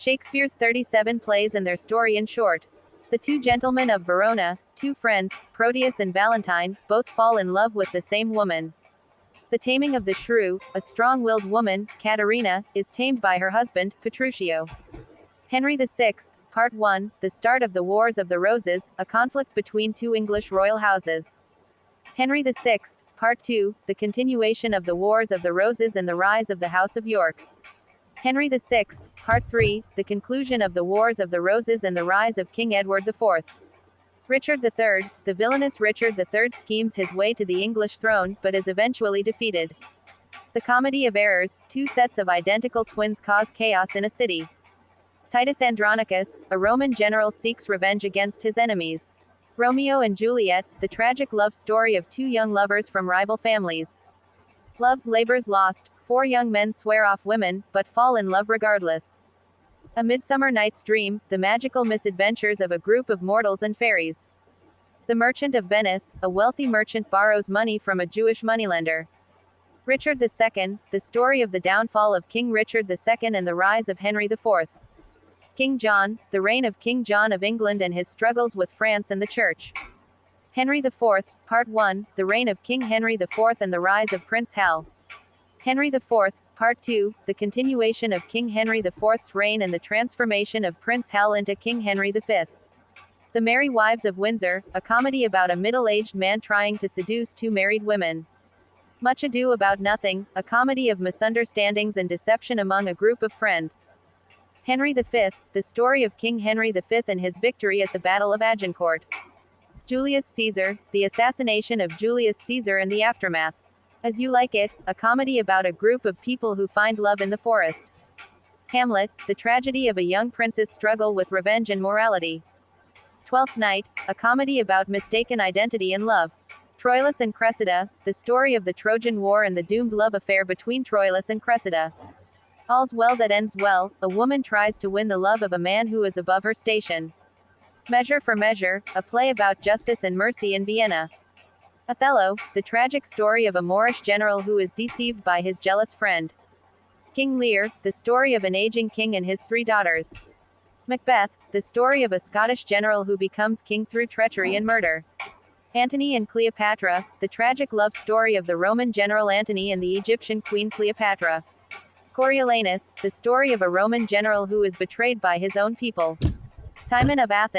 Shakespeare's 37 plays and their story in short. The two gentlemen of Verona, two friends, Proteus and Valentine, both fall in love with the same woman. The taming of the shrew, a strong-willed woman, Katherina, is tamed by her husband, Petruchio. Henry VI, Part 1, The Start of the Wars of the Roses, a conflict between two English royal houses. Henry VI, Part 2, The Continuation of the Wars of the Roses and the Rise of the House of York. Henry VI, Part 3, The Conclusion of the Wars of the Roses and the Rise of King Edward IV. Richard III, the villainous Richard III schemes his way to the English throne, but is eventually defeated. The Comedy of Errors, two sets of identical twins cause chaos in a city. Titus Andronicus, a Roman general seeks revenge against his enemies. Romeo and Juliet, the tragic love story of two young lovers from rival families. Love's Labor's Lost, four young men swear off women, but fall in love regardless. A Midsummer Night's Dream, the magical misadventures of a group of mortals and fairies. The Merchant of Venice, a wealthy merchant borrows money from a Jewish moneylender. Richard II, the story of the downfall of King Richard II and the rise of Henry IV. King John, the reign of King John of England and his struggles with France and the Church. Henry IV, Part 1, the reign of King Henry IV and the rise of Prince Hal. Henry IV, Part 2, the continuation of King Henry IV's reign and the transformation of Prince Hal into King Henry V. The Merry Wives of Windsor, a comedy about a middle-aged man trying to seduce two married women. Much Ado About Nothing, a comedy of misunderstandings and deception among a group of friends. Henry V, the story of King Henry V and his victory at the Battle of Agincourt. Julius Caesar, the assassination of Julius Caesar and the aftermath. As You Like It, a comedy about a group of people who find love in the forest. Hamlet, the tragedy of a young prince's struggle with revenge and morality. Twelfth Night, a comedy about mistaken identity and love. Troilus and Cressida, the story of the Trojan War and the doomed love affair between Troilus and Cressida. All's Well That Ends Well, a woman tries to win the love of a man who is above her station. Measure for Measure, a play about justice and mercy in Vienna. Othello, the tragic story of a Moorish general who is deceived by his jealous friend. King Lear, the story of an aging king and his three daughters. Macbeth, the story of a Scottish general who becomes king through treachery and murder. Antony and Cleopatra, the tragic love story of the Roman general Antony and the Egyptian queen Cleopatra. Coriolanus, the story of a Roman general who is betrayed by his own people. Timon of Athens,